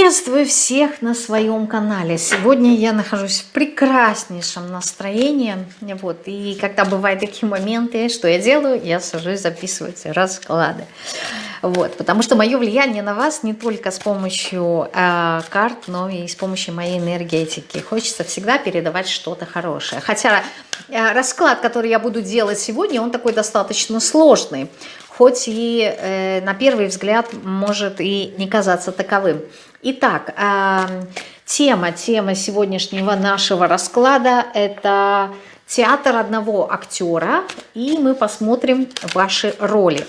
Приветствую всех на своем канале. Сегодня я нахожусь в прекраснейшем настроении. Вот, и когда бывают такие моменты, что я делаю? Я сажусь записывать расклады. Вот, потому что мое влияние на вас не только с помощью э, карт, но и с помощью моей энергетики. Хочется всегда передавать что-то хорошее. Хотя э, расклад, который я буду делать сегодня, он такой достаточно сложный хоть и э, на первый взгляд может и не казаться таковым. Итак, э, тема, тема сегодняшнего нашего расклада – это театр одного актера, и мы посмотрим ваши роли.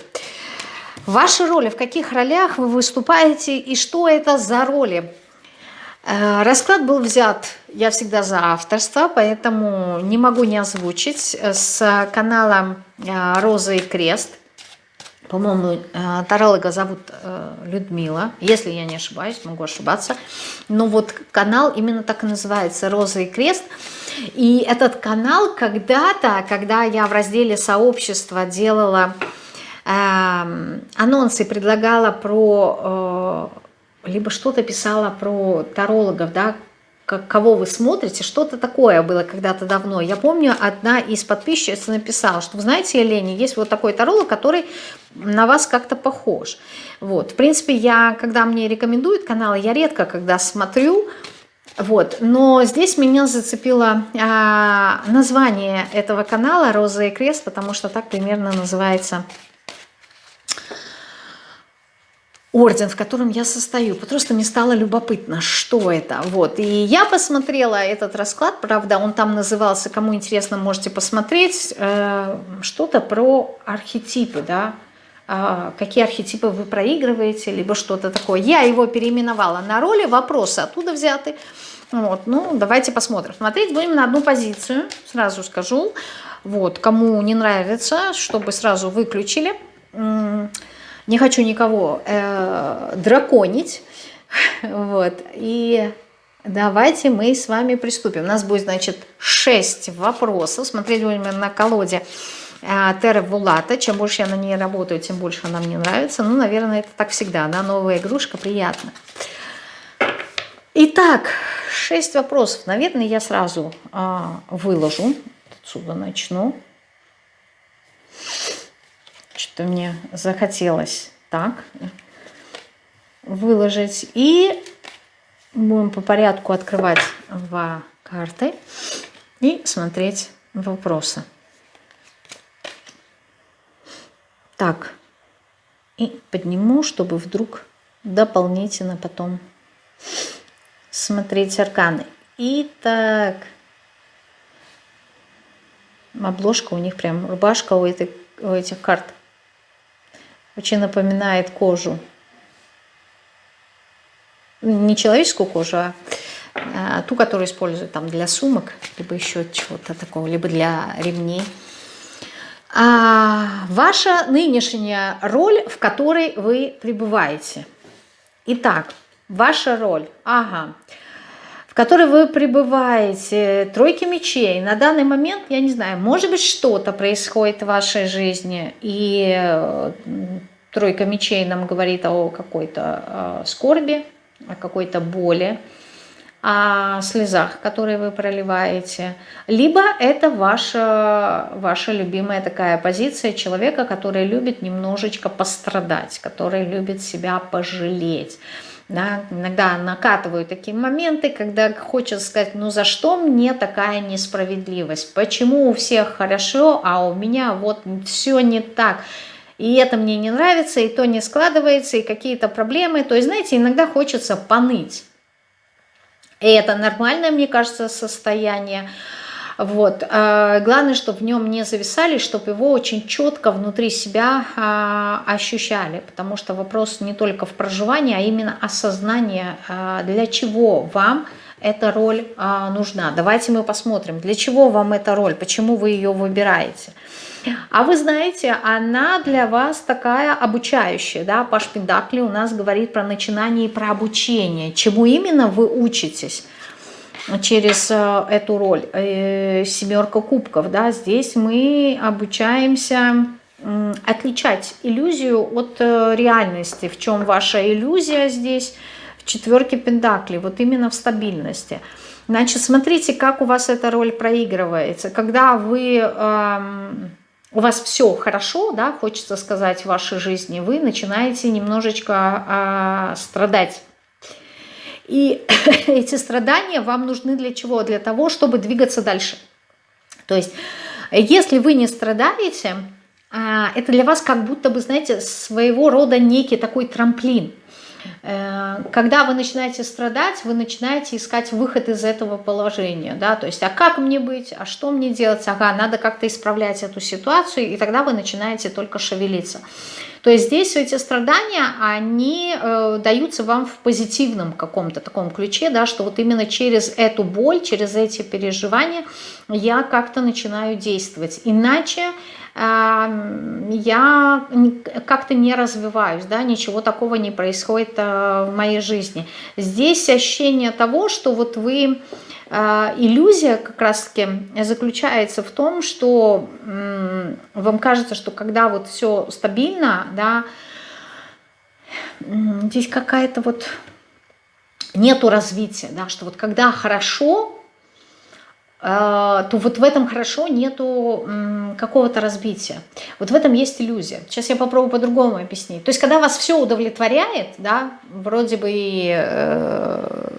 Ваши роли, в каких ролях вы выступаете и что это за роли? Э, расклад был взят, я всегда за авторство, поэтому не могу не озвучить, с канала э, «Роза и крест». По-моему, э, таролога зовут э, Людмила, если я не ошибаюсь, могу ошибаться. Но вот канал именно так и называется «Роза и крест». И этот канал когда-то, когда я в разделе «Сообщество» делала э, анонсы, предлагала про... Э, либо что-то писала про тарологов, да, кого вы смотрите, что-то такое было когда-то давно. Я помню, одна из подписчиц написала, что, вы знаете, Елене, есть вот такой таролог, который на вас как-то похож. Вот, в принципе, я, когда мне рекомендуют каналы, я редко когда смотрю, вот, но здесь меня зацепило а, название этого канала «Роза и крест», потому что так примерно называется орден, в котором я состою. Просто мне стало любопытно, что это. Вот. И я посмотрела этот расклад, правда, он там назывался, кому интересно, можете посмотреть, э, что-то про архетипы, да, э, какие архетипы вы проигрываете, либо что-то такое. Я его переименовала на роли, вопросы оттуда взяты. Вот, ну, давайте посмотрим. Смотреть будем на одну позицию, сразу скажу. Вот, кому не нравится, чтобы сразу выключили. Не хочу никого э, драконить. Вот. И давайте мы с вами приступим. У нас будет, значит, 6 вопросов. Смотреть будем на колоде э, Терра Вулата. Чем больше я на ней работаю, тем больше она мне нравится. Ну, наверное, это так всегда. Да? Новая игрушка, приятно. Итак, 6 вопросов. Наверное, я сразу э, выложу. Отсюда начну что мне захотелось так выложить. И будем по порядку открывать два карты и смотреть вопросы. Так, и подниму, чтобы вдруг дополнительно потом смотреть арканы. Итак, обложка у них прям, рубашка у, этой, у этих карт очень напоминает кожу. Не человеческую кожу, а, а ту, которую используют там для сумок, либо еще чего-то такого, либо для ремней. А ваша нынешняя роль, в которой вы пребываете. Итак, ваша роль. Ага в которой вы пребываете, тройки мечей, на данный момент, я не знаю, может быть, что-то происходит в вашей жизни, и э, тройка мечей нам говорит о какой-то э, скорби, о какой-то боли, о слезах, которые вы проливаете, либо это ваша, ваша любимая такая позиция человека, который любит немножечко пострадать, который любит себя пожалеть, да, иногда накатывают такие моменты, когда хочется сказать, ну за что мне такая несправедливость? Почему у всех хорошо, а у меня вот все не так? И это мне не нравится, и то не складывается, и какие-то проблемы. То есть, знаете, иногда хочется поныть. И это нормальное, мне кажется, состояние. Вот. А, главное, чтобы в нем не зависали, чтобы его очень четко внутри себя а, ощущали, потому что вопрос не только в проживании, а именно осознание, а, для чего вам эта роль нужна. Давайте мы посмотрим, для чего вам эта роль, почему вы ее выбираете. А вы знаете, она для вас такая обучающая, да, Паш Пендакли у нас говорит про начинание и про обучение, чему именно вы учитесь через э, эту роль. Э, семерка кубков, да, здесь мы обучаемся отличать иллюзию от э, реальности. В чем ваша иллюзия здесь, в четверке пентаклей, вот именно в стабильности. Значит, смотрите, как у вас эта роль проигрывается. Когда вы, эм, у вас все хорошо, да, хочется сказать, в вашей жизни, вы начинаете немножечко э, страдать. И эти страдания вам нужны для чего? Для того, чтобы двигаться дальше. То есть, если вы не страдаете, а, это для вас как будто бы, знаете, своего рода некий такой трамплин. Э, когда вы начинаете страдать, вы начинаете искать выход из этого положения, да, то есть, а как мне быть, а что мне делать, ага, надо как-то исправлять эту ситуацию, и тогда вы начинаете только шевелиться. То есть здесь эти страдания, они э, даются вам в позитивном каком-то таком ключе, да, что вот именно через эту боль, через эти переживания я как-то начинаю действовать. Иначе я как-то не развиваюсь, да, ничего такого не происходит э, в моей жизни. Здесь ощущение того, что вот вы, э, иллюзия как раз-таки заключается в том, что вам кажется, что когда вот все стабильно, да, здесь какая-то вот нету развития, да, что вот когда хорошо, то вот в этом хорошо нету какого-то разбития. Вот в этом есть иллюзия. Сейчас я попробую по-другому объяснить. То есть, когда вас все удовлетворяет, да, вроде бы и, э,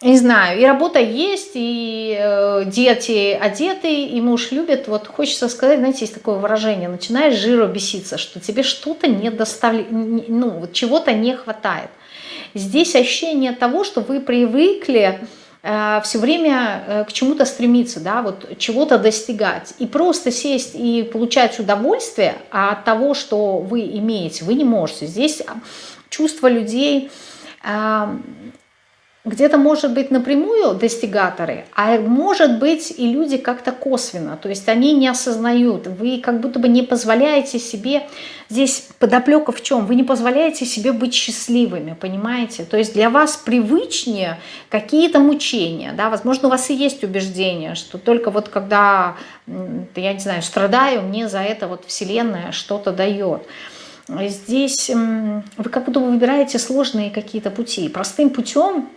не знаю, и работа есть, и э, дети одеты, и муж любит, вот хочется сказать, знаете, есть такое выражение, начинаешь жиру беситься, что тебе что-то не доставляет, ну, чего-то не хватает. Здесь ощущение того, что вы привыкли все время э, к чему-то стремиться, да, вот чего-то достигать. И просто сесть и получать удовольствие от того, что вы имеете, вы не можете. Здесь чувство людей где-то может быть напрямую достигаторы, а может быть и люди как-то косвенно, то есть они не осознают, вы как будто бы не позволяете себе, здесь подоплека в чем, вы не позволяете себе быть счастливыми, понимаете, то есть для вас привычнее какие-то мучения, да, возможно у вас и есть убеждение, что только вот когда, я не знаю, страдаю, мне за это вот вселенная что-то дает, Здесь вы как будто выбираете сложные какие-то пути. Простым путем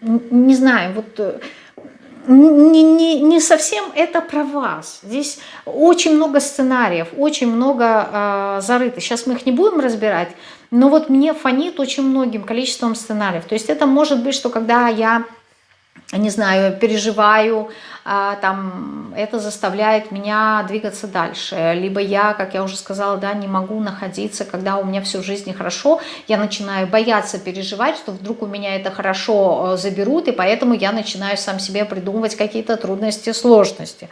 не знаю, вот э, не, не, не совсем это про вас. Здесь очень много сценариев, очень много э, зарыто. Сейчас мы их не будем разбирать, но вот мне фонит очень многим количеством сценариев. То есть это может быть, что когда я не знаю, переживаю, а, там, это заставляет меня двигаться дальше. Либо я, как я уже сказала, да, не могу находиться, когда у меня все в жизни хорошо, я начинаю бояться переживать, что вдруг у меня это хорошо э, заберут, и поэтому я начинаю сам себе придумывать какие-то трудности, сложности.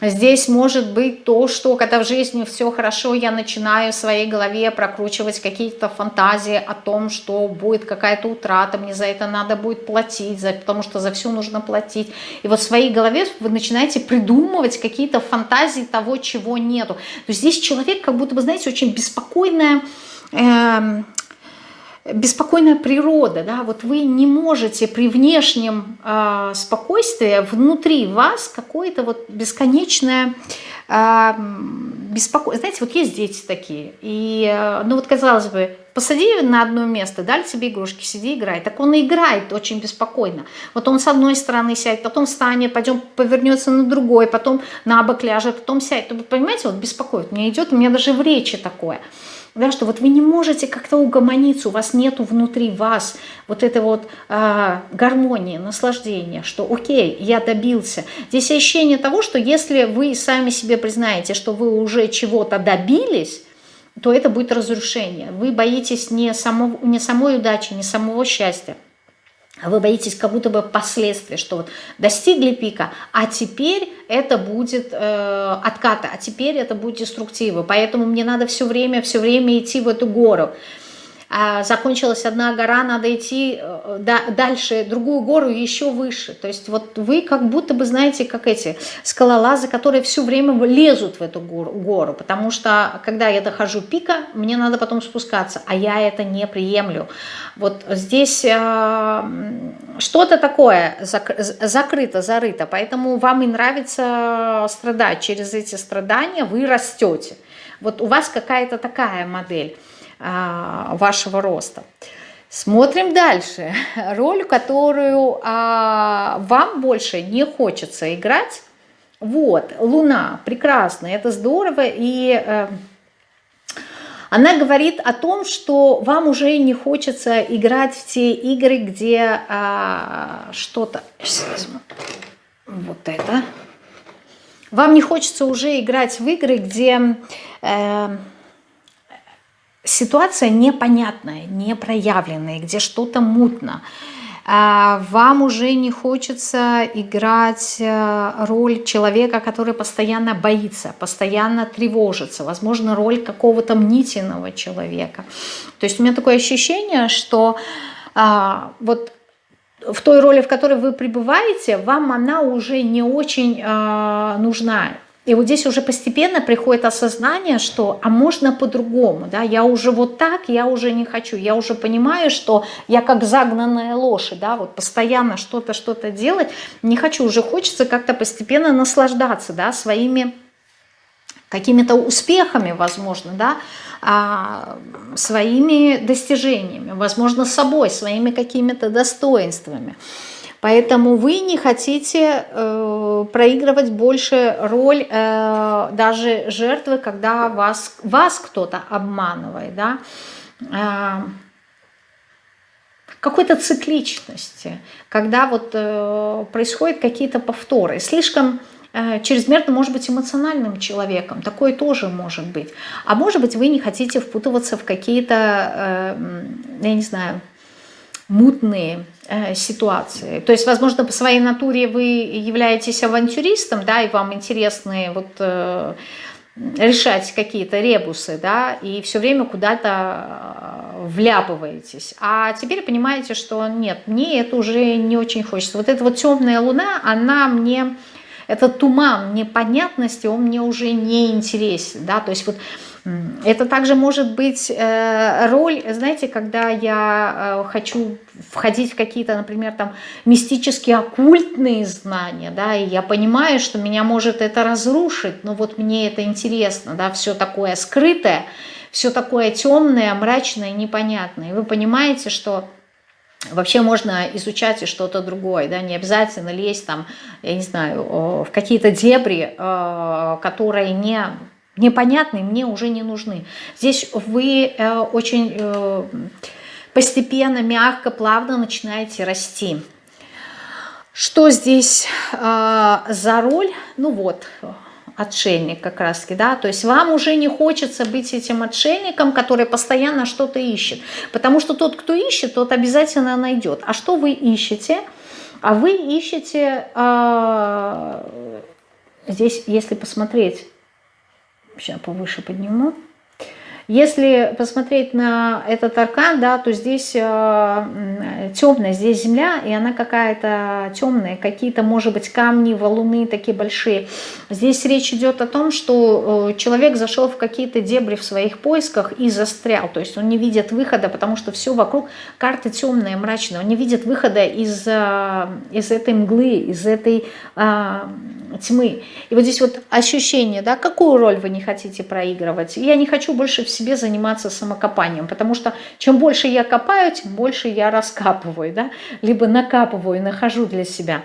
Здесь может быть то, что когда в жизни все хорошо, я начинаю в своей голове прокручивать какие-то фантазии о том, что будет какая-то утрата, мне за это надо будет платить, за, потому что за все нужно платить. И вот в своей голове вы начинаете придумывать какие-то фантазии того, чего нету. То есть здесь человек как будто бы, знаете, очень беспокойная... Э, беспокойная природа, да, вот вы не можете при внешнем э, спокойствии внутри вас какое-то вот бесконечное э, беспокойство. Знаете, вот есть дети такие, и, э, ну вот казалось бы, посади на одно место, дали тебе игрушки, сиди играй. Так он и играет очень беспокойно. Вот он с одной стороны сядет, потом встанет, пойдем повернется на другой, потом на бок ляжет, потом сядет. Понимаете, вот беспокоит. Мне идет, у меня даже в речи такое да, что вот вы не можете как-то угомониться, у вас нету внутри вас вот этой вот э, гармонии, наслаждения, что окей, я добился. Здесь ощущение того, что если вы сами себе признаете, что вы уже чего-то добились, то это будет разрушение. Вы боитесь не, само, не самой удачи, не самого счастья, вы боитесь как будто бы последствий, что вот достигли пика, а теперь это будет э, отката, а теперь это будет деструктива. Поэтому мне надо все время, все время идти в эту гору. А закончилась одна гора, надо идти э, дальше, другую гору еще выше. То есть вот вы как будто бы, знаете, как эти скалолазы, которые все время лезут в эту гору, потому что когда я дохожу пика, мне надо потом спускаться, а я это не приемлю. Вот здесь э, что-то такое зак закрыто, зарыто, поэтому вам и нравится страдать. Через эти страдания вы растете. Вот у вас какая-то такая модель. А, вашего роста. Смотрим дальше. Роль, которую а, вам больше не хочется играть. Вот, Луна, прекрасно, это здорово. И а, она говорит о том, что вам уже не хочется играть в те игры, где а, что-то... Вот это. Вам не хочется уже играть в игры, где... Э, ситуация непонятная, непроявленная, где что-то мутно, а, вам уже не хочется играть э, роль человека, который постоянно боится, постоянно тревожится, возможно, роль какого-то мнительного человека. То есть у меня такое ощущение, что а, вот в той роли, в которой вы пребываете, вам она уже не очень а, нужна. И вот здесь уже постепенно приходит осознание, что а можно по-другому, да, я уже вот так, я уже не хочу, я уже понимаю, что я как загнанная лошадь, да, вот постоянно что-то, что-то делать, не хочу, уже хочется как-то постепенно наслаждаться, да, своими какими-то успехами, возможно, да, а, своими достижениями, возможно, собой, своими какими-то достоинствами. Поэтому вы не хотите э, проигрывать больше роль э, даже жертвы, когда вас, вас кто-то обманывает, да, э, какой-то цикличности, когда вот э, происходят какие-то повторы. Слишком э, чрезмерно может быть эмоциональным человеком, такое тоже может быть. А может быть вы не хотите впутываться в какие-то, э, я не знаю, мутные э, ситуации. То есть, возможно, по своей натуре вы являетесь авантюристом, да, и вам интересны вот э, решать какие-то ребусы, да, и все время куда-то э, вляпываетесь. А теперь понимаете, что нет, мне это уже не очень хочется. Вот эта вот темная луна, она мне, этот туман непонятности, он мне уже не интересен, да, то есть вот это также может быть э, роль, знаете, когда я э, хочу входить в какие-то, например, там мистические, оккультные знания, да, и я понимаю, что меня может это разрушить, но вот мне это интересно, да, все такое скрытое, все такое темное, мрачное, непонятное. И вы понимаете, что Вообще можно изучать и что-то другое, да, не обязательно лезть там, я не знаю, в какие-то дебри, э, которые не непонятные мне уже не нужны. Здесь вы э, очень э, постепенно, мягко, плавно начинаете расти. Что здесь э, за роль? Ну вот, отшельник как раз таки, да, то есть вам уже не хочется быть этим отшельником, который постоянно что-то ищет, потому что тот, кто ищет, тот обязательно найдет. А что вы ищете? А вы ищете, э, здесь, если посмотреть, Сейчас повыше подниму. Если посмотреть на этот аркан, да, то здесь э, темная, здесь земля, и она какая-то темная, какие-то, может быть, камни, валуны такие большие. Здесь речь идет о том, что э, человек зашел в какие-то дебри в своих поисках и застрял, то есть он не видит выхода, потому что все вокруг карты темная, мрачная, он не видит выхода из, э, из этой мглы, из этой э, тьмы. И вот здесь вот ощущение, да, какую роль вы не хотите проигрывать. Я не хочу больше всего себе заниматься самокопанием, потому что чем больше я копаю, тем больше я раскапываю, да, либо накапываю, нахожу для себя.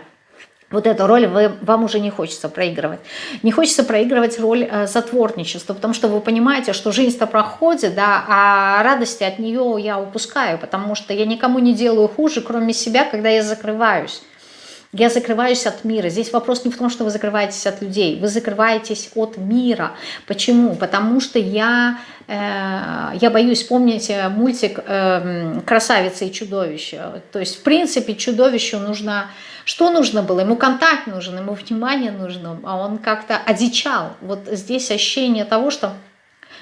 Вот эту роль вы, вам уже не хочется проигрывать. Не хочется проигрывать роль э, затворничества, потому что вы понимаете, что жизнь-то проходит, да, а радости от нее я упускаю, потому что я никому не делаю хуже, кроме себя, когда я закрываюсь. Я закрываюсь от мира. Здесь вопрос не в том, что вы закрываетесь от людей, вы закрываетесь от мира. Почему? Потому что я, э, я боюсь, помните мультик э, «Красавица и чудовище». То есть, в принципе, чудовищу нужно... Что нужно было? Ему контакт нужен, ему внимание нужно, а он как-то одичал. Вот здесь ощущение того, что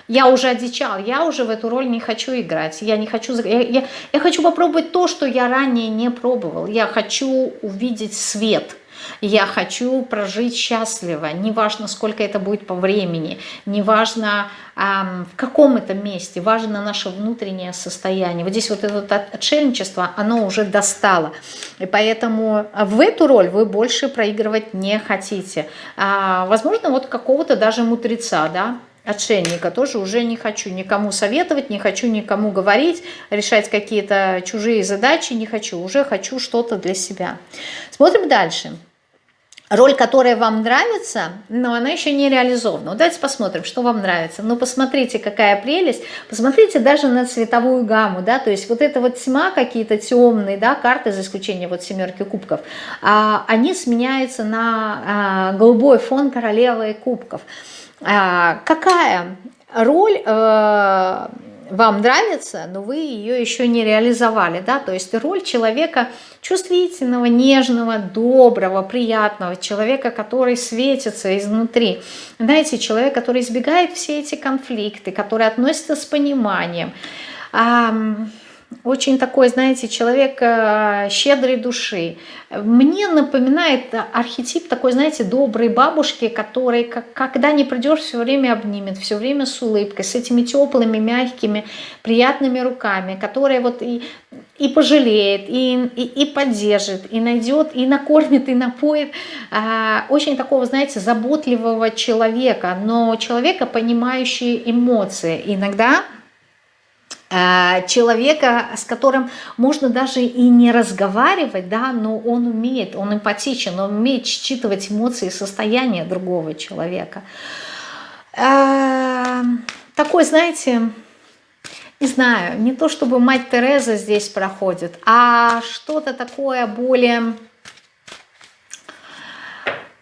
я уже одичал, я уже в эту роль не хочу играть. Я не хочу, я, я, я хочу попробовать то, что я ранее не пробовал. Я хочу увидеть свет. Я хочу прожить счастливо, неважно, сколько это будет по времени, неважно, эм, в каком это месте, важно наше внутреннее состояние. Вот здесь вот это отшельничество, оно уже достало. И поэтому в эту роль вы больше проигрывать не хотите. А, возможно, вот какого-то даже мудреца, да, отшельника тоже уже не хочу никому советовать, не хочу никому говорить, решать какие-то чужие задачи не хочу, уже хочу что-то для себя. Смотрим дальше. Роль, которая вам нравится, но она еще не реализована. Вот давайте посмотрим, что вам нравится. Ну, посмотрите, какая прелесть. Посмотрите даже на цветовую гамму, да, то есть вот эта вот тьма, какие-то темные, да, карты, за исключением вот семерки кубков, а, они сменяются на а, голубой фон королевы кубков. А, какая роль э, вам нравится, но вы ее еще не реализовали, да, то есть роль человека чувствительного, нежного, доброго, приятного, человека, который светится изнутри, знаете, человек, который избегает все эти конфликты, который относится с пониманием, очень такой, знаете, человек э, щедрой души. Мне напоминает архетип такой, знаете, доброй бабушки, который, когда не придешь, все время обнимет, все время с улыбкой, с этими теплыми, мягкими, приятными руками, которая вот и, и пожалеет, и, и, и поддержит, и найдет, и накормит, и напоит. А, очень такого, знаете, заботливого человека, но человека, понимающего эмоции. Иногда человека, с которым можно даже и не разговаривать, да, но он умеет, он эмпатичен, он умеет считывать эмоции и состояние другого человека. Э, такой, знаете, не знаю, не то чтобы мать Тереза здесь проходит, а что-то такое более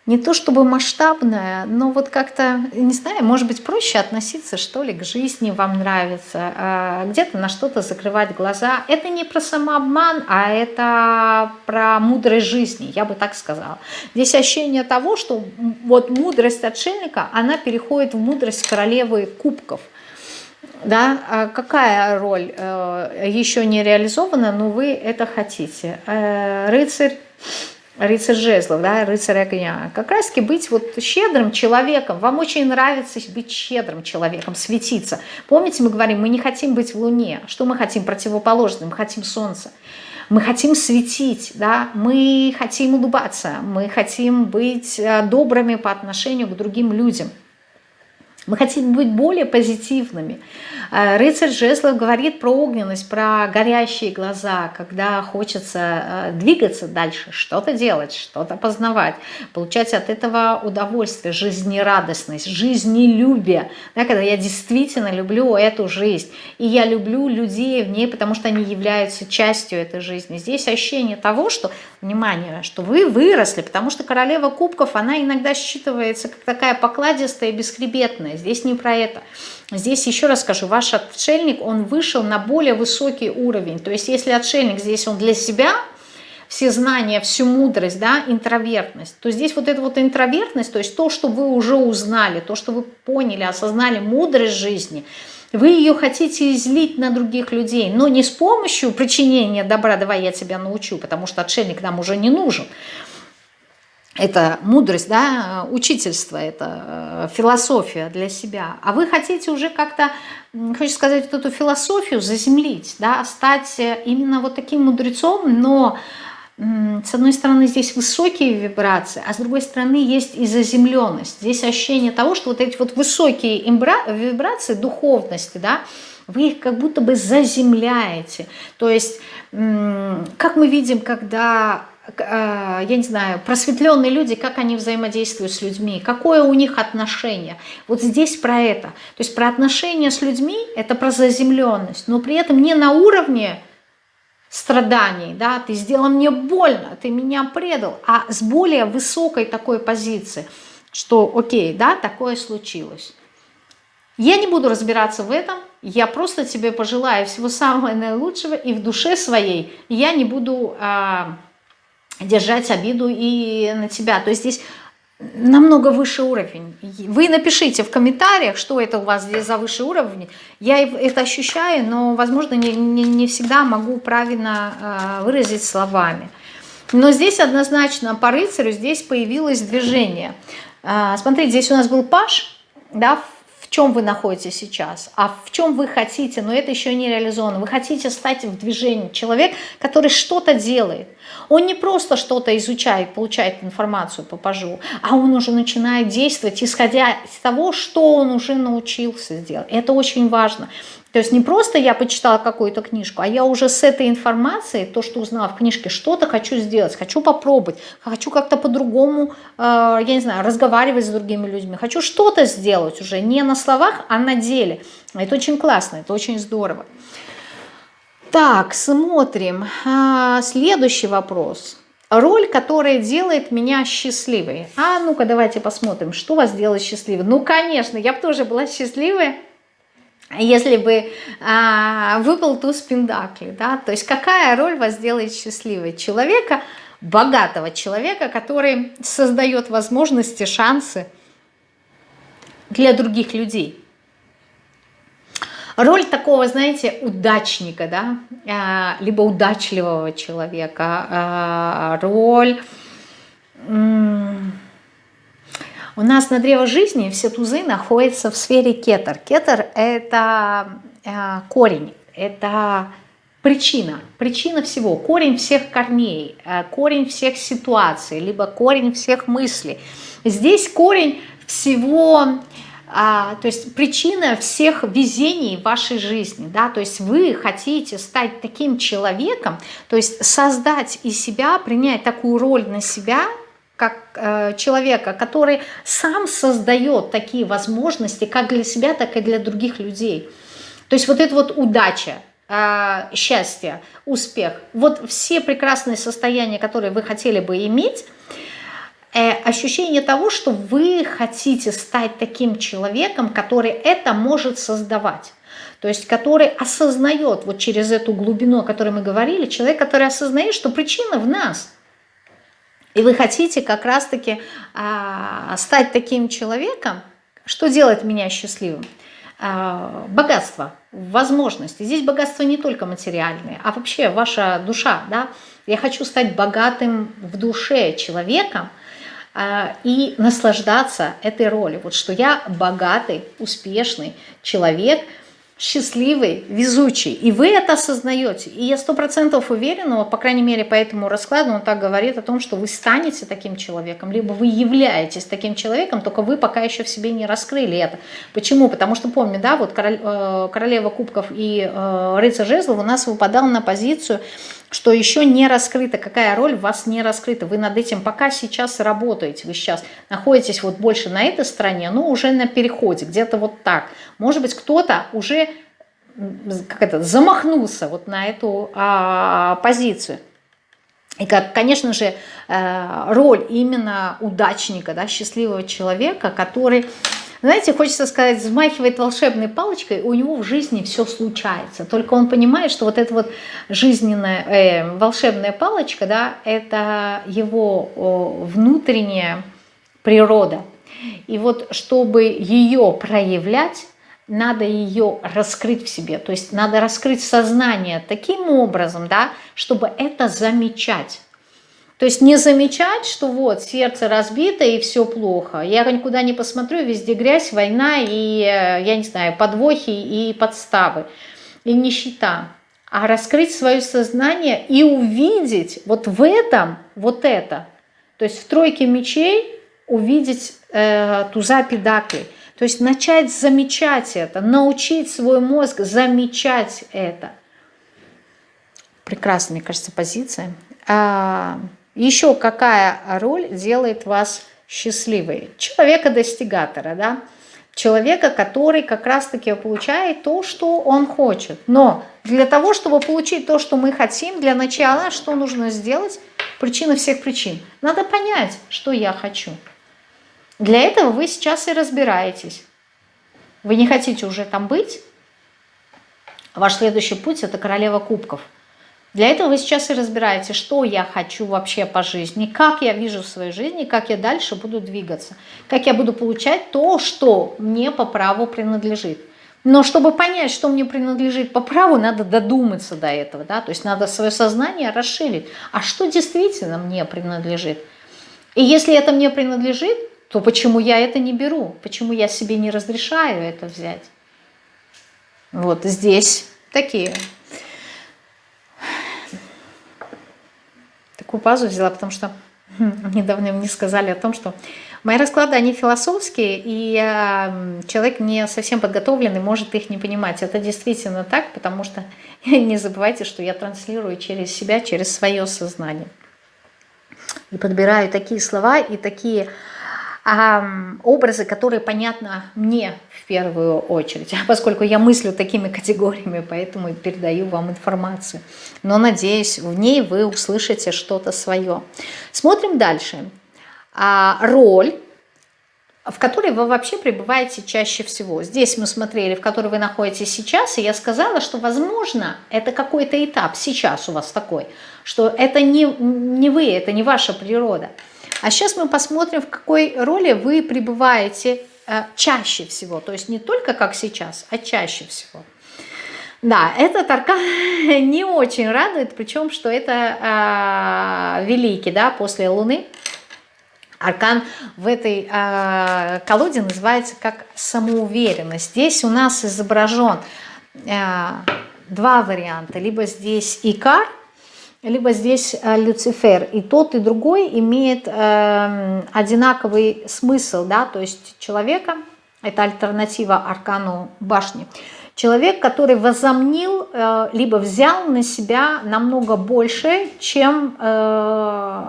не то чтобы масштабная, но вот как-то, не знаю, может быть, проще относиться, что ли, к жизни вам нравится, а, где-то на что-то закрывать глаза. Это не про самообман, а это про мудрость жизни, я бы так сказала. Здесь ощущение того, что вот мудрость отшельника, она переходит в мудрость королевы кубков. Да, а какая роль э, еще не реализована, но вы это хотите. Э, рыцарь рыцарь жезлов, да, рыцарь огня, как раз таки быть вот щедрым человеком, вам очень нравится быть щедрым человеком, светиться. Помните, мы говорим, мы не хотим быть в луне, что мы хотим противоположным, мы хотим солнце. Мы хотим светить, да, мы хотим улыбаться, мы хотим быть э, добрыми по отношению к другим людям. Мы хотим быть более позитивными. Э, рыцарь жезлов говорит про огненность, про горящие глаза, когда хочется э, двигаться дальше, что-то делать, что-то познавать, получать от этого удовольствие, жизнерадостность, жизнелюбие, да, когда я действительно люблю эту жизнь, и я люблю людей в ней, потому что они являются частью этой жизни. Здесь ощущение того, что, внимание, что вы выросли, потому что королева кубков, она иногда считывается как такая покладистая и бесхребетная, здесь не про это. Здесь еще раз скажу, ваш отшельник, он вышел на более высокий уровень. То есть если отшельник здесь он для себя, все знания, всю мудрость, да, интровертность, то здесь вот эта вот интровертность, то есть то, что вы уже узнали, то, что вы поняли, осознали мудрость жизни, вы ее хотите излить на других людей, но не с помощью причинения добра, давай я тебя научу, потому что отшельник нам уже не нужен, это мудрость, да, учительство, это э, философия для себя. А вы хотите уже как-то, хочу сказать, вот эту философию заземлить, да, стать э, именно вот таким мудрецом, но с одной стороны здесь высокие вибрации, а с другой стороны есть и заземленность. Здесь ощущение того, что вот эти вот высокие вибрации духовности, да, вы их как будто бы заземляете. То есть, как мы видим, когда я не знаю, просветленные люди, как они взаимодействуют с людьми, какое у них отношение. Вот здесь про это. То есть про отношения с людьми, это про заземленность, но при этом не на уровне страданий, да, ты сделал мне больно, ты меня предал, а с более высокой такой позиции, что окей, да, такое случилось. Я не буду разбираться в этом, я просто тебе пожелаю всего самого наилучшего, и в душе своей я не буду... А, держать обиду и на тебя. То есть здесь намного выше уровень. Вы напишите в комментариях, что это у вас здесь за высший уровень. Я это ощущаю, но, возможно, не, не, не всегда могу правильно э, выразить словами. Но здесь однозначно по рыцарю здесь появилось движение. Э, смотрите, здесь у нас был паш, да, в чем вы находитесь сейчас, а в чем вы хотите, но это еще не реализовано. Вы хотите стать в движении человек, который что-то делает. Он не просто что-то изучает, получает информацию по пажу, а он уже начинает действовать, исходя из того, что он уже научился сделать. Это очень важно. То есть не просто я почитала какую-то книжку, а я уже с этой информацией, то, что узнала в книжке, что-то хочу сделать, хочу попробовать, хочу как-то по-другому, э, я не знаю, разговаривать с другими людьми, хочу что-то сделать уже не на словах, а на деле. Это очень классно, это очень здорово. Так, смотрим. А, следующий вопрос. Роль, которая делает меня счастливой. А ну-ка давайте посмотрим, что вас делает счастливой. Ну, конечно, я бы тоже была счастливая, если бы а, выпал туз пендакли, да, то есть какая роль вас делает счастливой? Человека, богатого человека, который создает возможности, шансы для других людей. Роль такого, знаете, удачника, да, а, либо удачливого человека, а, роль у нас на древо жизни все тузы находятся в сфере кетер. Кетер – это э, корень, это причина, причина всего, корень всех корней, корень всех ситуаций, либо корень всех мыслей. Здесь корень всего, а, то есть причина всех везений в вашей жизни, да, то есть вы хотите стать таким человеком, то есть создать из себя, принять такую роль на себя – как э, человека, который сам создает такие возможности как для себя, так и для других людей. То есть вот это вот удача, э, счастье, успех, вот все прекрасные состояния, которые вы хотели бы иметь, ощущение того, что вы хотите стать таким человеком, который это может создавать. То есть который осознает вот через эту глубину, о которой мы говорили, человек, который осознает, что причина в нас – и вы хотите как раз-таки а, стать таким человеком, что делает меня счастливым? А, богатство, возможности. Здесь богатство не только материальное, а вообще ваша душа. Да? Я хочу стать богатым в душе человеком, и наслаждаться этой ролью. Вот что я богатый, успешный человек – счастливый, везучий. И вы это осознаете. И я сто процентов уверена, по крайней мере по этому раскладу он так говорит о том, что вы станете таким человеком, либо вы являетесь таким человеком, только вы пока еще в себе не раскрыли это. Почему? Потому что помню, да, вот король, э, королева кубков и э, рыцарь жезлов у нас выпадал на позицию что еще не раскрыта, какая роль у вас не раскрыта. Вы над этим пока сейчас работаете, вы сейчас находитесь вот больше на этой стороне, но уже на переходе, где-то вот так. Может быть, кто-то уже как это, замахнулся вот на эту а, позицию. И, как, конечно же, э, роль именно удачника, да, счастливого человека, который знаете, хочется сказать, взмахивает волшебной палочкой, у него в жизни все случается. Только он понимает, что вот эта вот жизненная, э, волшебная палочка, да, это его о, внутренняя природа. И вот чтобы ее проявлять, надо ее раскрыть в себе. То есть надо раскрыть сознание таким образом, да, чтобы это замечать. То есть не замечать, что вот сердце разбито и все плохо. Я никуда не посмотрю, везде грязь, война и, э, я не знаю, подвохи и подставы, и нищета. А раскрыть свое сознание и увидеть вот в этом вот это. То есть в тройке мечей увидеть э, туза педаклей. То есть начать замечать это, научить свой мозг замечать это. Прекрасная, мне кажется, позиция. Еще какая роль делает вас счастливой? Человека-достигатора, да? Человека, который как раз-таки получает то, что он хочет. Но для того, чтобы получить то, что мы хотим, для начала что нужно сделать? Причина всех причин. Надо понять, что я хочу. Для этого вы сейчас и разбираетесь. Вы не хотите уже там быть. Ваш следующий путь – это королева кубков – для этого вы сейчас и разбираете, что я хочу вообще по жизни, как я вижу в своей жизни, как я дальше буду двигаться, как я буду получать то, что мне по праву принадлежит. Но чтобы понять, что мне принадлежит по праву, надо додуматься до этого, да, то есть надо свое сознание расширить. А что действительно мне принадлежит? И если это мне принадлежит, то почему я это не беру? Почему я себе не разрешаю это взять? Вот здесь такие. Такую пазу взяла, потому что недавно мне сказали о том, что мои расклады, они философские, и э, человек не совсем подготовленный может их не понимать. Это действительно так, потому что не забывайте, что я транслирую через себя, через свое сознание. И подбираю такие слова и такие а, образы, которые понятны мне в первую очередь, поскольку я мыслю такими категориями, поэтому и передаю вам информацию. Но надеюсь, в ней вы услышите что-то свое. Смотрим дальше. А, роль в которой вы вообще пребываете чаще всего. Здесь мы смотрели, в которой вы находитесь сейчас, и я сказала, что, возможно, это какой-то этап сейчас у вас такой, что это не, не вы, это не ваша природа. А сейчас мы посмотрим, в какой роли вы пребываете э, чаще всего. То есть не только как сейчас, а чаще всего. Да, этот аркан не очень радует, причем, что это э, великий, да, после Луны. Аркан в этой э, колоде называется как самоуверенность. Здесь у нас изображен э, два варианта. Либо здесь Икар – либо здесь э, Люцифер. И тот, и другой имеет э, одинаковый смысл, да, то есть человека, это альтернатива аркану башни, человек, который возомнил, э, либо взял на себя намного больше, чем э,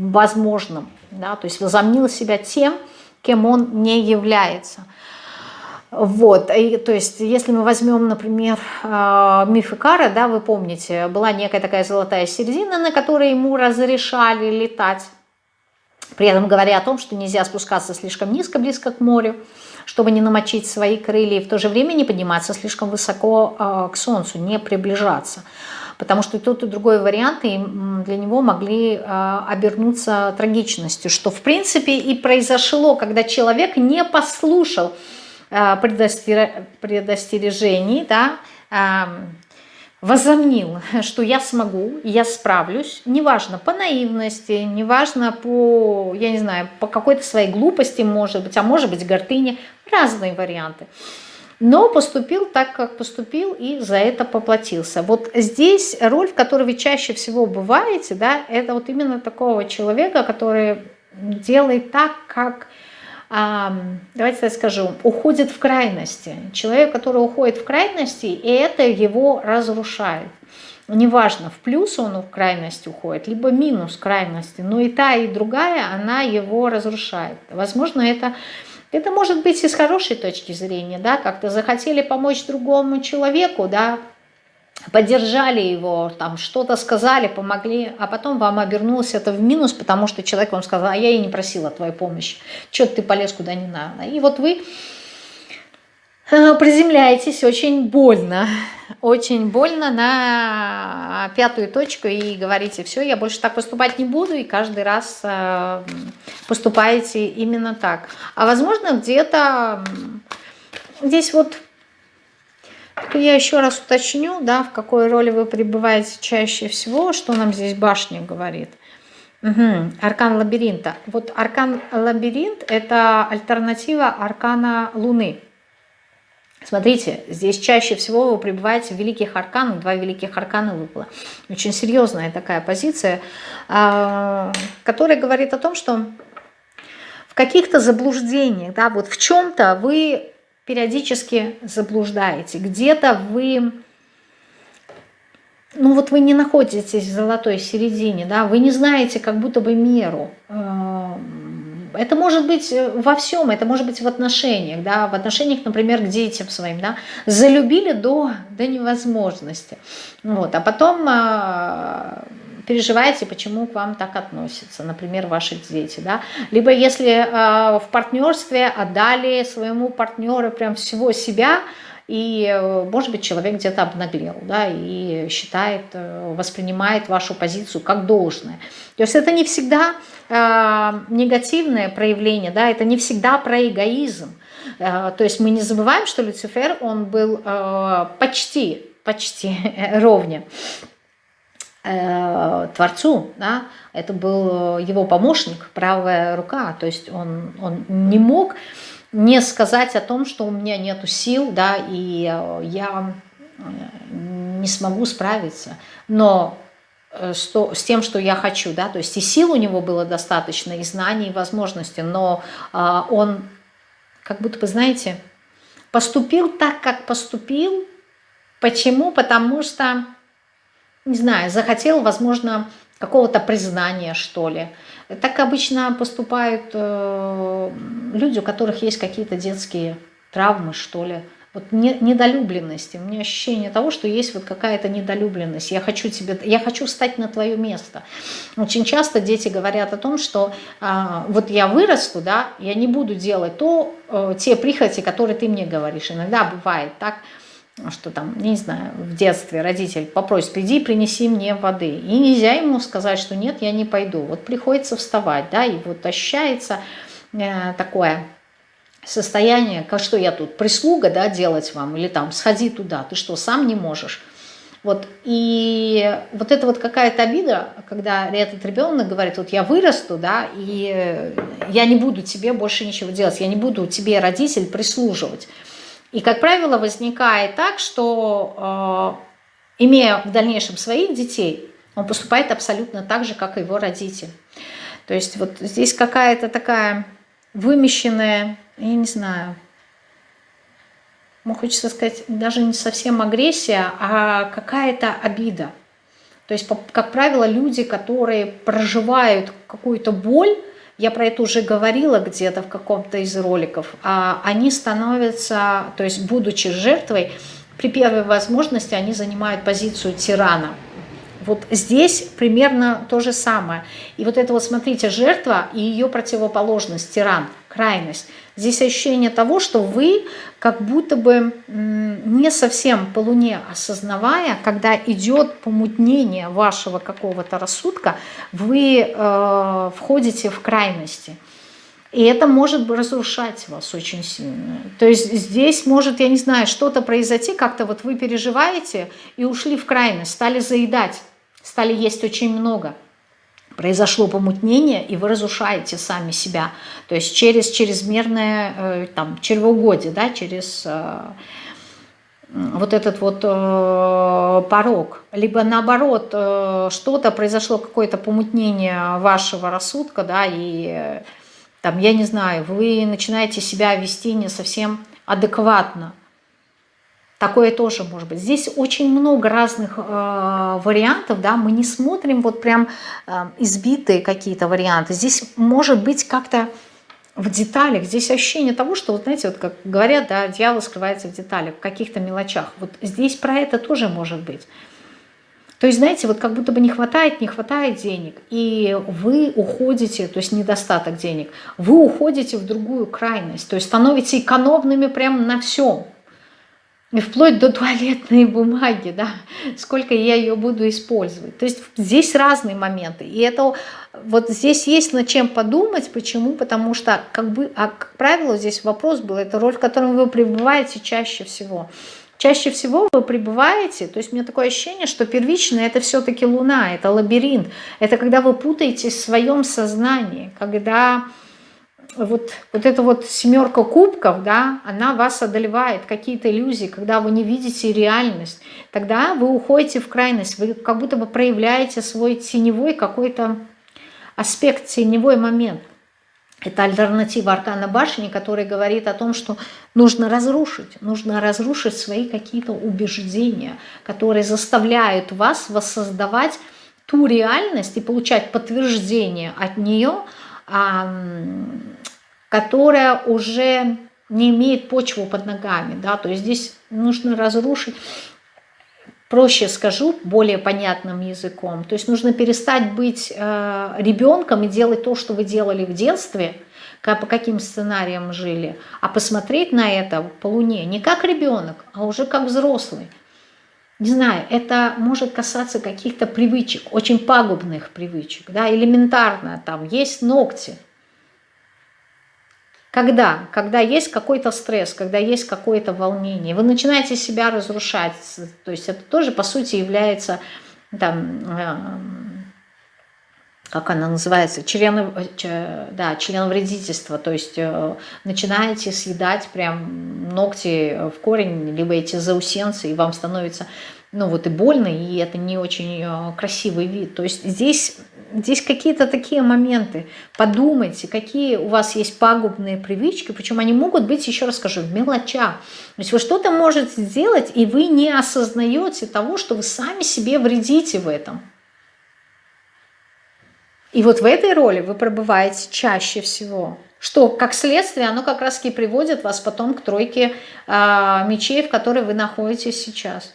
возможным, да, то есть возомнил себя тем, кем он не является – вот, и, то есть, если мы возьмем, например, э, миф Икара, да, вы помните, была некая такая золотая середина, на которой ему разрешали летать, при этом говоря о том, что нельзя спускаться слишком низко, близко к морю, чтобы не намочить свои крылья, и в то же время не подниматься слишком высоко э, к солнцу, не приближаться. Потому что и тот, и другой варианты для него могли э, обернуться трагичностью, что в принципе и произошло, когда человек не послушал предостережений, да, возомнил, что я смогу, я справлюсь, неважно, по наивности, неважно по, я не знаю, по какой-то своей глупости, может быть, а может быть, гордыне, разные варианты. Но поступил так, как поступил, и за это поплатился. Вот здесь роль, в которой вы чаще всего бываете, да, это вот именно такого человека, который делает так, как давайте я скажу, уходит в крайности. Человек, который уходит в крайности, и это его разрушает. Неважно, в плюс он в крайность уходит, либо минус крайности, но и та, и другая, она его разрушает. Возможно, это, это может быть и с хорошей точки зрения, да, как-то захотели помочь другому человеку, да, поддержали его, там что-то сказали, помогли, а потом вам обернулось это в минус, потому что человек вам сказал, а я и не просила твоей помощи, что ты полез куда не надо. И вот вы э, приземляетесь очень больно, очень больно на пятую точку и говорите, все, я больше так поступать не буду, и каждый раз э, поступаете именно так. А возможно где-то здесь вот я еще раз уточню, да, в какой роли вы пребываете чаще всего, что нам здесь башня говорит. Угу. Аркан лабиринта. Вот аркан лабиринт – это альтернатива аркана Луны. Смотрите, здесь чаще всего вы пребываете в великих арканах, два великих аркана выпало. Очень серьезная такая позиция, а, которая говорит о том, что в каких-то заблуждениях, да, вот в чем-то вы периодически заблуждаете. Где-то вы, ну вот вы не находитесь в золотой середине, да, вы не знаете как будто бы меру. Эм, это может быть во всем, это может быть в отношениях, да, в отношениях, например, к детям своим, да, залюбили до, до невозможности, вот, а потом а, переживаете, почему к вам так относятся, например, ваши дети, да, либо если э, в партнерстве отдали своему партнеру прям всего себя, и, э, может быть, человек где-то обнаглел, да, и считает, э, воспринимает вашу позицию как должное. То есть это не всегда э, негативное проявление, да, это не всегда про эгоизм. Э, то есть мы не забываем, что Люцифер, он был э, почти, почти ровня. Э, Творцу, да, это был его помощник, правая рука, то есть он, он не мог не сказать о том, что у меня нету сил, да, и я не смогу справиться. Но Э, что, с тем, что я хочу, да, то есть и сил у него было достаточно, и знаний, и возможностей, но а, он, как будто бы, знаете, поступил так, как поступил. Почему? Потому что, не знаю, захотел, возможно, какого-то признания, что ли. Так обычно поступают э, люди, у которых есть какие-то детские травмы, что ли, вот не, недолюбленности. У меня ощущение того, что есть вот какая-то недолюбленность. Я хочу, тебе, я хочу встать на твое место. Очень часто дети говорят о том, что а, вот я вырасту, да, я не буду делать то, а, те прихоти, которые ты мне говоришь. Иногда бывает так, что там, не знаю, в детстве родитель попросит, иди принеси мне воды. И нельзя ему сказать, что нет, я не пойду. Вот приходится вставать, да, и вот ощущается э, такое состояние, как что я тут, прислуга, да, делать вам, или там, сходи туда, ты что, сам не можешь? Вот, и вот это вот какая-то обида, когда этот ребенок говорит, вот я вырасту, да, и я не буду тебе больше ничего делать, я не буду тебе, родитель, прислуживать. И, как правило, возникает так, что, э, имея в дальнейшем своих детей, он поступает абсолютно так же, как и его родитель. То есть вот здесь какая-то такая вымещенная я не знаю, ну, хочется сказать, даже не совсем агрессия, а какая-то обида. То есть, как правило, люди, которые проживают какую-то боль, я про это уже говорила где-то в каком-то из роликов, а они становятся, то есть будучи жертвой, при первой возможности они занимают позицию тирана. Вот здесь примерно то же самое. И вот это вот, смотрите, жертва и ее противоположность, тиран, крайность – Здесь ощущение того, что вы как будто бы не совсем по Луне осознавая, когда идет помутнение вашего какого-то рассудка, вы э, входите в крайности. И это может разрушать вас очень сильно. То есть здесь может, я не знаю, что-то произойти, как-то вот вы переживаете и ушли в крайность, стали заедать, стали есть очень много – произошло помутнение, и вы разрушаете сами себя. То есть через чрезмерное э, там, чревоугодие, да, через э, вот этот вот э, порог. Либо наоборот, что-то произошло, какое-то помутнение вашего рассудка, да, и там, я не знаю, вы начинаете себя вести не совсем адекватно. Такое тоже может быть. Здесь очень много разных э, вариантов, да, мы не смотрим вот прям э, избитые какие-то варианты. Здесь может быть как-то в деталях, здесь ощущение того, что, вот знаете, вот как говорят, да, дьявол скрывается в деталях, в каких-то мелочах. Вот здесь про это тоже может быть. То есть, знаете, вот как будто бы не хватает, не хватает денег, и вы уходите, то есть недостаток денег, вы уходите в другую крайность, то есть становитесь экономными прямо на всем. Вплоть до туалетной бумаги, да, сколько я ее буду использовать. То есть здесь разные моменты. И это вот здесь есть над чем подумать. Почему? Потому что, как бы, а, как правило, здесь вопрос был, это роль, в которой вы пребываете чаще всего. Чаще всего вы пребываете, то есть у меня такое ощущение, что первичное это все-таки Луна, это лабиринт. Это когда вы путаетесь в своем сознании, когда вот, вот эта вот семерка кубков, да, она вас одолевает, какие-то иллюзии, когда вы не видите реальность, тогда вы уходите в крайность, вы как будто бы проявляете свой теневой какой-то аспект, теневой момент. Это альтернатива Аркана Башни, который говорит о том, что нужно разрушить, нужно разрушить свои какие-то убеждения, которые заставляют вас воссоздавать ту реальность и получать подтверждение от нее, которая уже не имеет почву под ногами. Да? То есть здесь нужно разрушить, проще скажу, более понятным языком. То есть нужно перестать быть э, ребенком и делать то, что вы делали в детстве, по каким сценариям жили, а посмотреть на это по Луне не как ребенок, а уже как взрослый. Не знаю, это может касаться каких-то привычек, очень пагубных привычек, да, элементарно, там есть ногти, когда? Когда есть какой-то стресс, когда есть какое-то волнение, вы начинаете себя разрушать, то есть это тоже по сути является там, э, как она называется, член, да, членовредительство, то есть э, начинаете съедать прям ногти в корень, либо эти заусенцы, и вам становится, ну вот и больно, и это не очень э, красивый вид. То есть здесь, здесь какие-то такие моменты. Подумайте, какие у вас есть пагубные привычки, причем они могут быть, еще раз скажу, в мелочах. То есть вы что-то можете сделать, и вы не осознаете того, что вы сами себе вредите в этом. И вот в этой роли вы пробываете чаще всего. Что, как следствие, оно как раз-таки приводит вас потом к тройке э, мечей, в которой вы находитесь сейчас.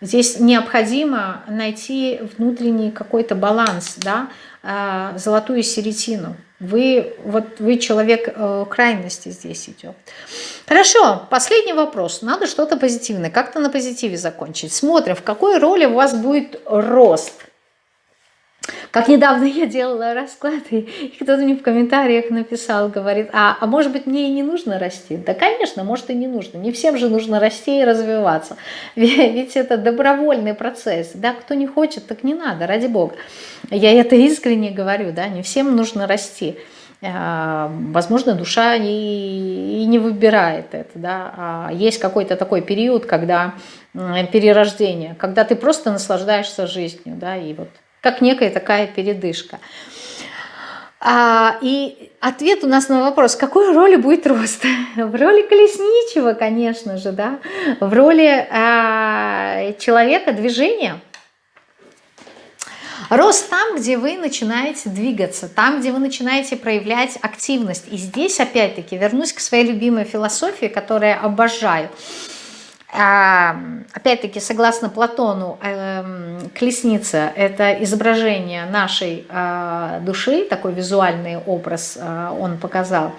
Здесь необходимо найти внутренний какой-то баланс, да, э, золотую середину. Вы, вот, вы человек э, крайности здесь идет. Хорошо, последний вопрос. Надо что-то позитивное, как-то на позитиве закончить. Смотрим, в какой роли у вас будет рост как недавно я делала расклад, и кто-то мне в комментариях написал, говорит, а, а может быть мне и не нужно расти? Да, конечно, может и не нужно. Не всем же нужно расти и развиваться. Ведь это добровольный процесс. Да, кто не хочет, так не надо, ради бога. Я это искренне говорю, да, не всем нужно расти. А, возможно, душа и, и не выбирает это. Да? А есть какой-то такой период, когда перерождение, когда ты просто наслаждаешься жизнью, да, и вот как некая такая передышка. А, и ответ у нас на вопрос, какой роли будет рост? В роли колесничего, конечно же, да? в роли а, человека движения. Рост там, где вы начинаете двигаться, там, где вы начинаете проявлять активность. И здесь, опять-таки, вернусь к своей любимой философии, которую я обожаю – опять-таки, согласно Платону, эм, колесница – это изображение нашей а, души, такой визуальный образ а, он показал.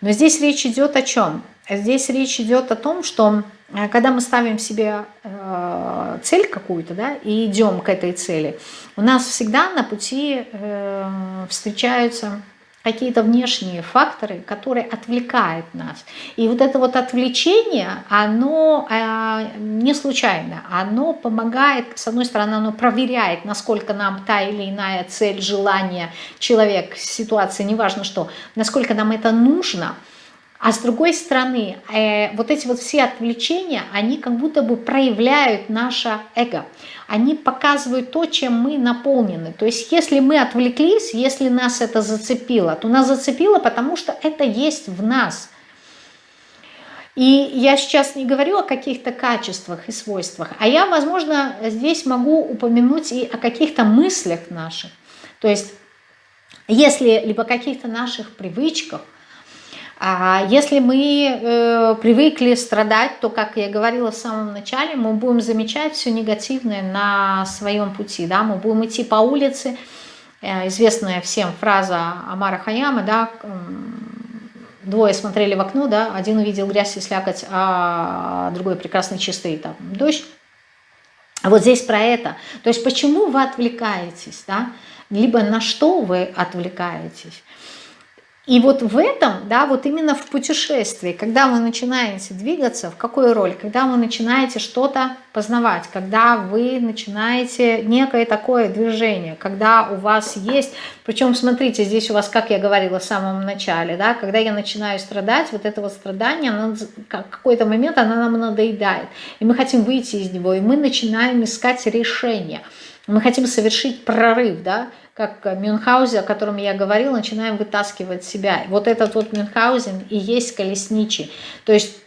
Но здесь речь идет о чем? Здесь речь идет о том, что э, когда мы ставим себе э, цель какую-то, да, и идем к этой цели, у нас всегда на пути э, встречаются какие-то внешние факторы, которые отвлекают нас. И вот это вот отвлечение, оно э, не случайно, оно помогает, с одной стороны, оно проверяет, насколько нам та или иная цель, желание, человек, ситуация, неважно что, насколько нам это нужно – а с другой стороны, э, вот эти вот все отвлечения, они как будто бы проявляют наше эго. Они показывают то, чем мы наполнены. То есть если мы отвлеклись, если нас это зацепило, то нас зацепило, потому что это есть в нас. И я сейчас не говорю о каких-то качествах и свойствах, а я, возможно, здесь могу упомянуть и о каких-то мыслях наших. То есть если либо каких-то наших привычках, а если мы э, привыкли страдать, то, как я говорила в самом начале, мы будем замечать все негативное на своем пути. Да? Мы будем идти по улице, э, известная всем фраза Амара Хаяма, да, двое смотрели в окно, да, один увидел грязь и слякоть, а другой прекрасный чистый там, дождь. Вот здесь про это. То есть почему вы отвлекаетесь, да? либо на что вы отвлекаетесь. И вот в этом, да, вот именно в путешествии, когда вы начинаете двигаться, в какой роли? Когда вы начинаете что-то познавать, когда вы начинаете некое такое движение, когда у вас есть, причем смотрите, здесь у вас, как я говорила в самом начале, да, когда я начинаю страдать, вот это вот страдание, оно, какой-то момент оно нам надоедает, и мы хотим выйти из него, и мы начинаем искать решение, мы хотим совершить прорыв, да, как Мюнхгаузен, о котором я говорила, начинаем вытаскивать себя. Вот этот вот Мюнхгаузен и есть колесничий. То есть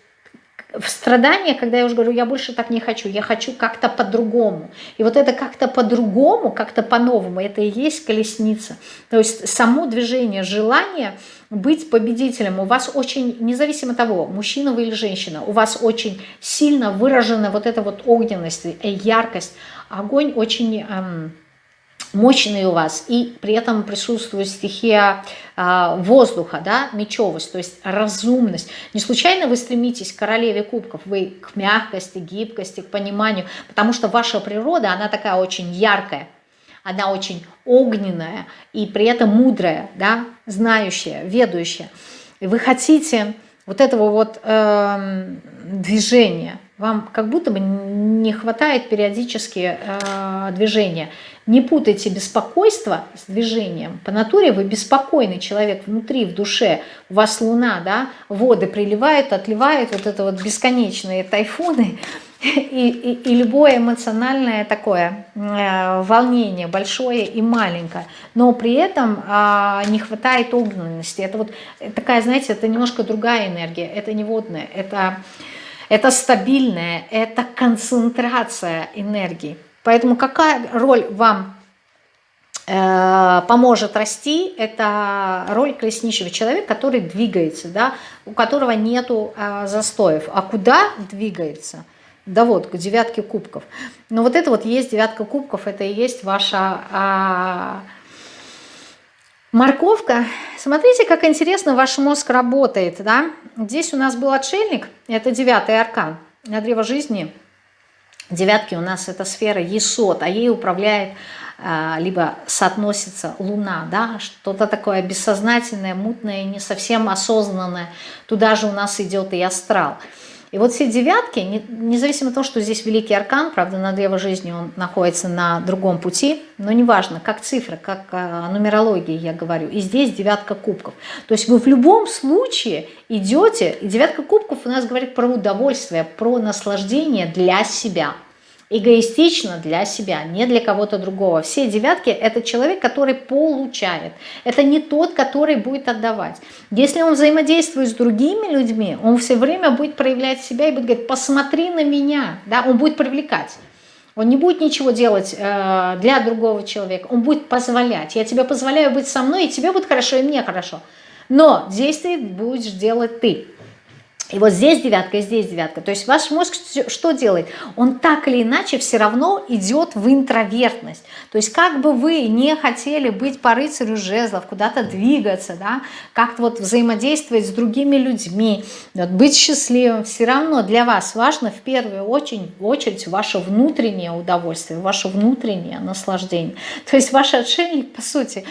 в страдания, когда я уже говорю, я больше так не хочу, я хочу как-то по-другому. И вот это как-то по-другому, как-то по-новому, это и есть колесница. То есть само движение, желание быть победителем у вас очень, независимо от того, мужчина вы или женщина, у вас очень сильно выражена вот эта вот огненность, яркость. Огонь очень... Эм, мощный у вас, и при этом присутствует стихия э, воздуха, да, мечевость, то есть разумность. Не случайно вы стремитесь к королеве кубков, вы к мягкости, гибкости, к пониманию, потому что ваша природа, она такая очень яркая, она очень огненная и при этом мудрая, да, знающая, ведущая. И вы хотите вот этого вот э, движения, Вам как будто бы не хватает периодически э, движения. Не путайте беспокойство с движением. По натуре вы беспокойный человек внутри, в душе. У вас луна, да, воды приливают, отливают, вот это вот бесконечные тайфуны. И, и, и любое эмоциональное такое э, волнение, большое и маленькое. Но при этом э, не хватает огненности. Это вот такая, знаете, это немножко другая энергия. Это не водная, это это стабильная, это концентрация энергии. Поэтому какая роль вам э, поможет расти, это роль колесничего человека, который двигается, да, у которого нету э, застоев. А куда двигается? Да вот, к девятке кубков. Но вот это вот есть девятка кубков, это и есть ваша... Э, Морковка. Смотрите, как интересно ваш мозг работает. Да? Здесь у нас был отшельник, это девятый аркан на древо жизни. Девятки у нас это сфера Есот, а ей управляет а, либо соотносится Луна, да, что-то такое бессознательное, мутное, не совсем осознанное. Туда же у нас идет и астрал. И вот все девятки, независимо от того, что здесь великий аркан, правда, на древо жизни он находится на другом пути, но неважно, как цифра, как а, нумерология, я говорю. И здесь девятка кубков. То есть вы в любом случае идете, и девятка кубков у нас говорит про удовольствие, про наслаждение для себя – эгоистично для себя, не для кого-то другого. Все девятки – это человек, который получает. Это не тот, который будет отдавать. Если он взаимодействует с другими людьми, он все время будет проявлять себя и будет говорить, посмотри на меня. Да? Он будет привлекать. Он не будет ничего делать э, для другого человека. Он будет позволять. Я тебе позволяю быть со мной, и тебе будет хорошо, и мне хорошо. Но действие будешь делать ты. И вот здесь девятка, и здесь девятка. То есть ваш мозг что делает? Он так или иначе все равно идет в интровертность. То есть как бы вы не хотели быть по рыцарю жезлов, куда-то двигаться, да, как-то вот взаимодействовать с другими людьми, вот быть счастливым, все равно для вас важно в первую очередь, очередь ваше внутреннее удовольствие, ваше внутреннее наслаждение. То есть ваш отшельник, по сути,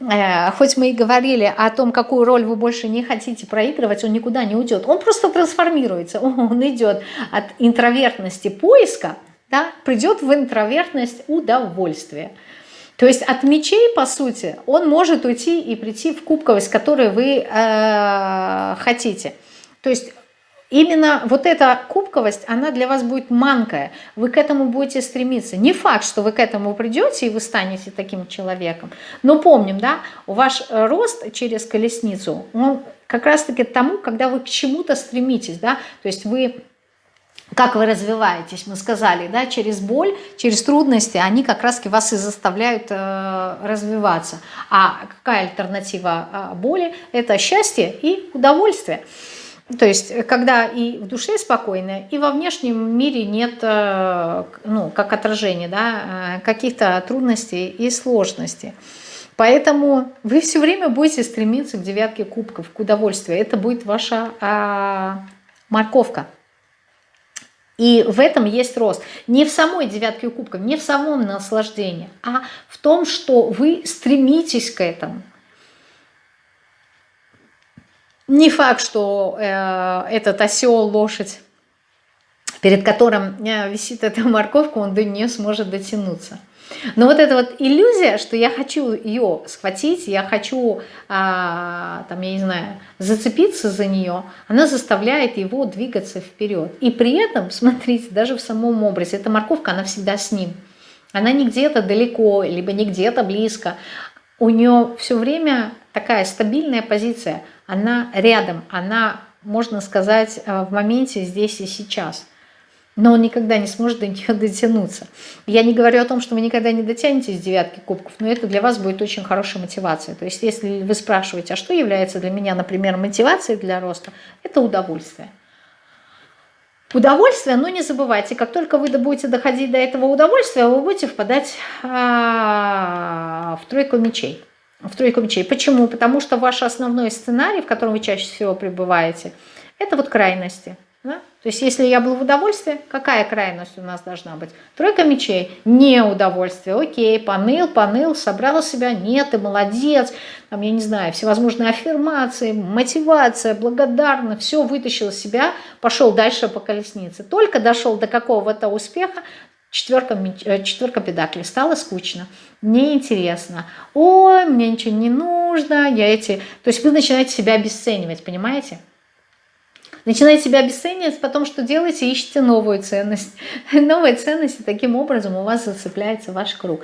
э, хоть мы и говорили о том, какую роль вы больше не хотите проигрывать, он никуда не уйдет. Он просто просто трансформируется. Он идет от интровертности поиска, да, придет в интровертность удовольствия. То есть от мечей, по сути, он может уйти и прийти в кубковость, которую вы э, хотите. То есть именно вот эта кубковость, она для вас будет манкая. Вы к этому будете стремиться. Не факт, что вы к этому придете и вы станете таким человеком. Но помним, да, ваш рост через колесницу, он как раз-таки тому, когда вы к чему-то стремитесь, да, то есть вы как вы развиваетесь, мы сказали, да, через боль, через трудности, они как раз вас и заставляют э, развиваться. А какая альтернатива э, боли? Это счастье и удовольствие. То есть, когда и в душе спокойно, и во внешнем мире нет, э, ну, как отражения, да, э, каких-то трудностей и сложностей. Поэтому вы все время будете стремиться к девятке кубков, к удовольствию. Это будет ваша а, морковка. И в этом есть рост. Не в самой девятке кубков, не в самом наслаждении, а в том, что вы стремитесь к этому. Не факт, что э, этот осел, лошадь, перед которым э, висит эта морковка, он до нее сможет дотянуться. Но вот эта вот иллюзия, что я хочу ее схватить, я хочу, а, там, я не знаю, зацепиться за нее, она заставляет его двигаться вперед. И при этом, смотрите, даже в самом образе, эта морковка, она всегда с ним. Она не где-то далеко, либо не где-то близко. У нее все время такая стабильная позиция. Она рядом, она, можно сказать, э, в моменте здесь и сейчас – но он никогда не сможет до нее дотянуться. Я не говорю о том, что вы никогда не дотянетесь девятки кубков, но это для вас будет очень хорошая мотивация. То есть если вы спрашиваете, а что является для меня, например, мотивацией для роста, это удовольствие. Удовольствие, но не забывайте, как только вы будете доходить до этого удовольствия, вы будете впадать а, в тройку мечей. В тройку мечей. Почему? Потому что ваш основной сценарий, в котором вы чаще всего пребываете, это вот крайности – Да? То есть если я был в удовольствии, какая крайность у нас должна быть? Тройка мечей, не удовольствие, окей, поныл, поныл, собрал себя, нет, ты молодец, там, я не знаю, всевозможные аффирмации, мотивация, благодарна, все вытащил из себя, пошел дальше по колеснице. Только дошел до какого-то успеха, четверка, э, четверка педаклей, стало скучно, неинтересно, ой, мне ничего не нужно, я эти... То есть вы начинаете себя обесценивать, понимаете? Начинаете себя обесценивать, потом что делаете? Ищете новую ценность. Новая ценность, и таким образом у вас зацепляется ваш круг.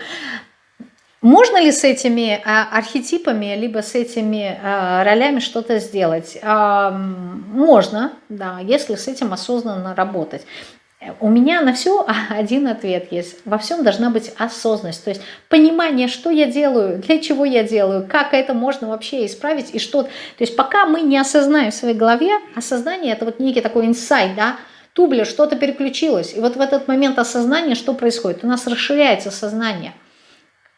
Можно ли с этими а, архетипами, либо с этими а, ролями что-то сделать? Можно, да, если с этим осознанно работать. У меня на все один ответ есть. Во всем должна быть осознанность. То есть понимание, что я делаю, для чего я делаю, как это можно вообще исправить и что. То есть пока мы не осознаем в своей голове, осознание это вот некий такой инсайт, да, тубля, что-то переключилось. И вот в этот момент осознания что происходит? У нас расширяется сознание.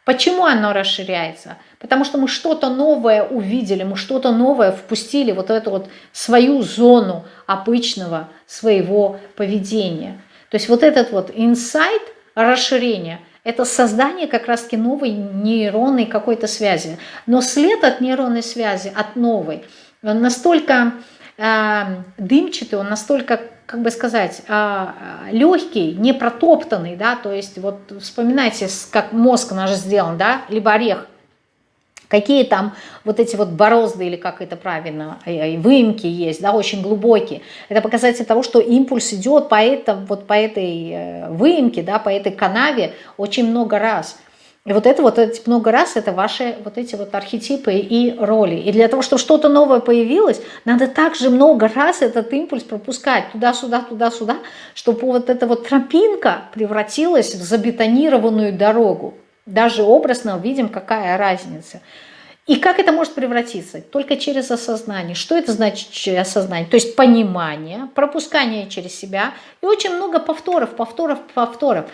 Почему оно расширяется? Потому что мы что-то новое увидели, мы что-то новое впустили вот эту вот свою зону обычного своего поведения. То есть вот этот вот инсайт, расширение, это создание как раз-таки новой нейронной какой-то связи. Но след от нейронной связи, от новой, он настолько э, дымчатый, он настолько как бы сказать, а, легкий, не протоптанный, да, то есть вот вспоминайте, как мозг наш сделан, да, либо орех, какие там вот эти вот борозды, или как это правильно, э, выемки есть, да, очень глубокие. Это показатель того, что импульс идет по, это, вот по этой э, выемке, да, по этой канаве очень много раз. И вот это вот эти много раз, это ваши вот эти вот архетипы и роли. И для того, чтобы что-то новое появилось, надо также много раз этот импульс пропускать туда-сюда, туда-сюда, чтобы вот эта вот тропинка превратилась в забетонированную дорогу. Даже образно видим, какая разница. И как это может превратиться? Только через осознание. Что это значит осознание? То есть понимание, пропускание через себя и очень много повторов, повторов, повторов.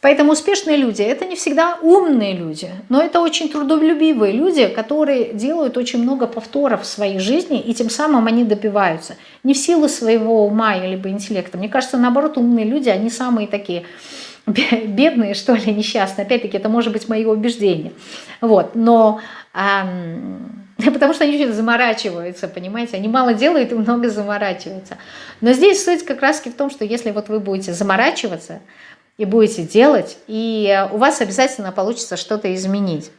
Поэтому успешные люди – это не всегда умные люди, но это очень трудолюбивые люди, которые делают очень много повторов в своей жизни, и тем самым они добиваются. Не в силу своего ума либо интеллекта. Мне кажется, наоборот, умные люди, они самые такие бедные, что ли, несчастные. Опять-таки, это может быть мое убеждение. Вот, но... Потому что они очень заморачиваются, понимаете, они мало делают и много заморачиваются. Но здесь суть как раз в том, что если вот вы будете заморачиваться, и будете делать, и у вас обязательно получится что-то изменить.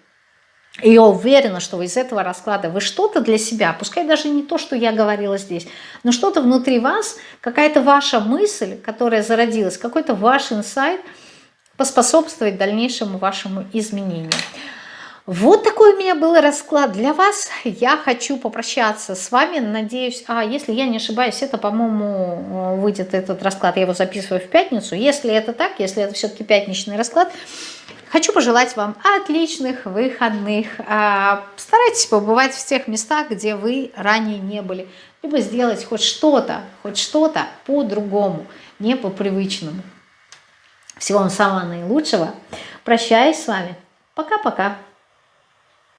И я уверена, что из этого расклада вы что-то для себя, пускай даже не то, что я говорила здесь, но что-то внутри вас, какая-то ваша мысль, которая зародилась, какой-то ваш инсайт поспособствует дальнейшему вашему изменению. Вот такой у меня был расклад для вас. Я хочу попрощаться с вами. Надеюсь, а если я не ошибаюсь, это, по-моему, выйдет этот расклад. Я его записываю в пятницу. Если это так, если это все-таки пятничный расклад, хочу пожелать вам отличных выходных. А, старайтесь побывать в тех местах, где вы ранее не были. Либо сделать хоть что-то, хоть что-то по-другому, не по-привычному. Всего вам самого наилучшего. Прощаюсь с вами. Пока-пока.